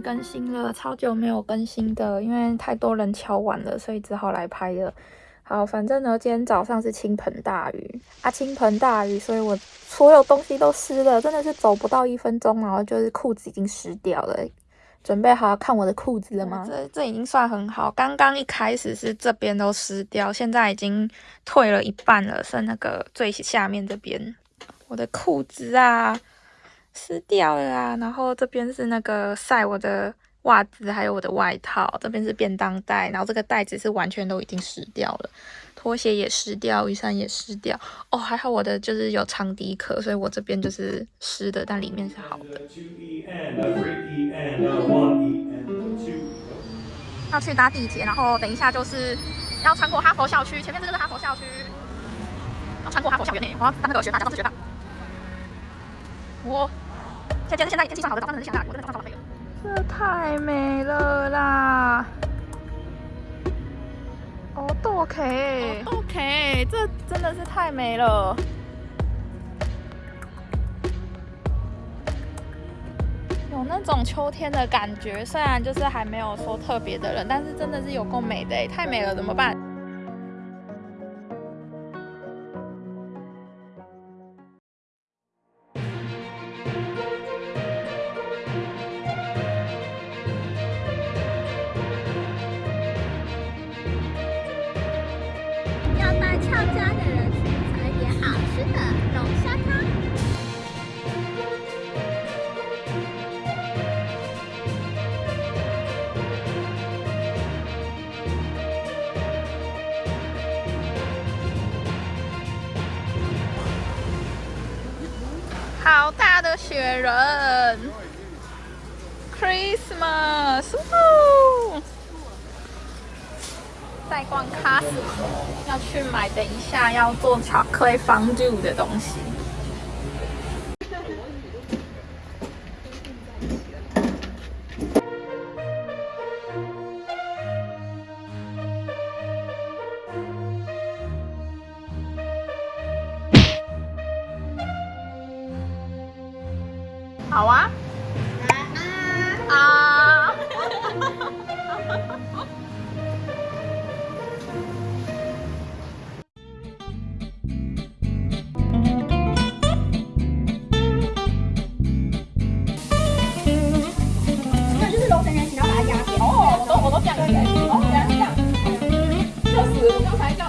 更新了，超久没有更新的，因为太多人敲完了，所以只好来拍了。好，反正呢，今天早上是倾盆大雨啊，倾盆大雨，所以我所有东西都湿了，真的是走不到一分钟，然后就是裤子已经湿掉了。准备好看我的裤子了吗？这这已经算很好，刚刚一开始是这边都湿掉，现在已经退了一半了，剩那个最下面这边，我的裤子啊湿掉了啊，然后这边是那个晒我的袜子，还有我的外套，这边是便当袋，然后这个袋子是完全都已经湿掉了，拖鞋也湿掉，雨伞也湿掉，哦，还好我的就是有长笛壳，所以我这边就是湿的，但里面是好的。要去搭地铁，然后等一下就是要穿过哈佛校区，前面这个是哈佛校区，要穿过哈佛校园内，我要当那个学霸，假装是学霸。我现在现在天气算好的，早上很下雨，我真的早上好浪费了。这太美了啦哦！OK，OK，这真的是太美了。有那种秋天的感觉，虽然就是还没有说特别的冷，但是真的是有够美的，太美了，怎么办？好大的雪人，Christmas，在逛 Costco，要去买等一下要做巧克力 fondue 的东西。好啊！啊！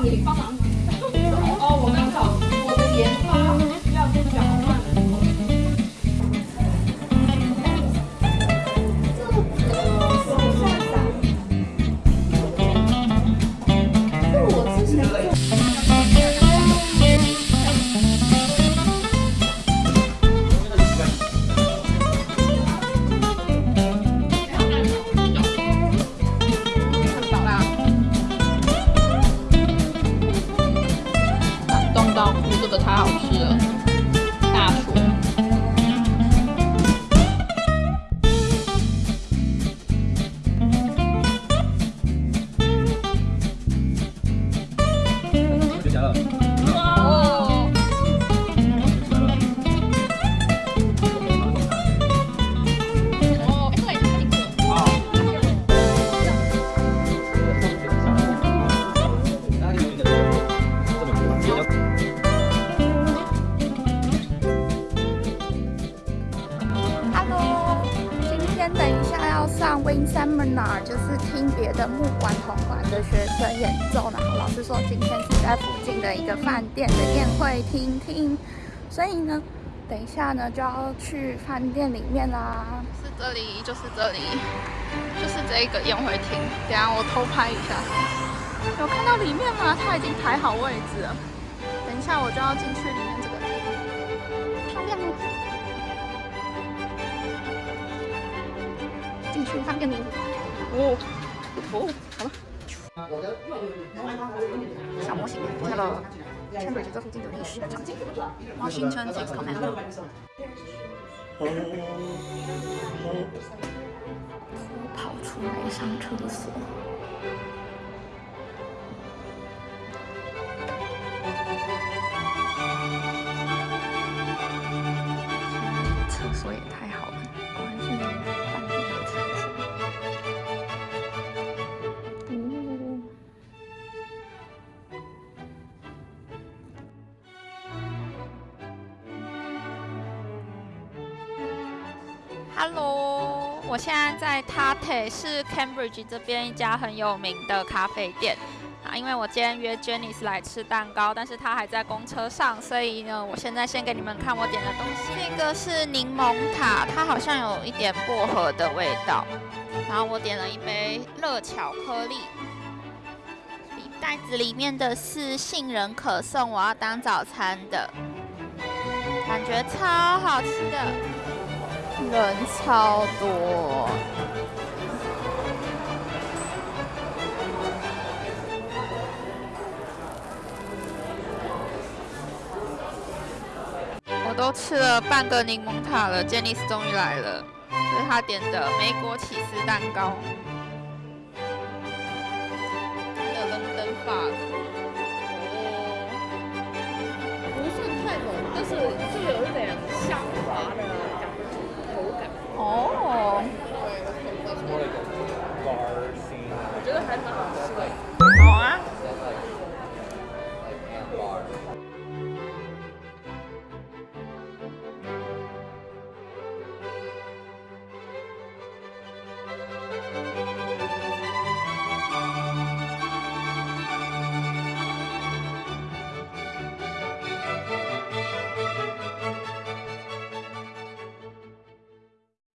我刚才要上 Win Seminar，就是听别的木管铜管的学生演奏，然后老师说今天是在附近的一个饭店的宴会厅听，所以呢，等一下呢就要去饭店里面啦。是这里，就是这里，就是这个宴会厅。等下我偷拍一下，有看到里面吗？他已经排好位置了。等一下我就要进去里面这个厅，漂亮进去饭店里。哦哦，好了。小模型，那个 Cambridge 这附近的历史场景，Washington Six Command。我跑出来上厕所。Hello，我现在在 Tate，是 Cambridge 这边一家很有名的咖啡店啊。因为我今天约 Jenny 来吃蛋糕，但是她还在公车上，所以呢，我现在先给你们看我点的东西。这个是柠檬塔，它好像有一点薄荷的味道。然后我点了一杯热巧克力，袋子里面的是杏仁可颂，我要当早餐的，感觉超好吃的。人超多，我都吃了半个柠檬塔了。杰尼斯终于来了，这是他点的梅果起司蛋糕。的伦敦法哦，不算太浓，但是就有一点香滑的。mocha. Oh. It's more like a bar scene. 我觉得还蛮好吃的。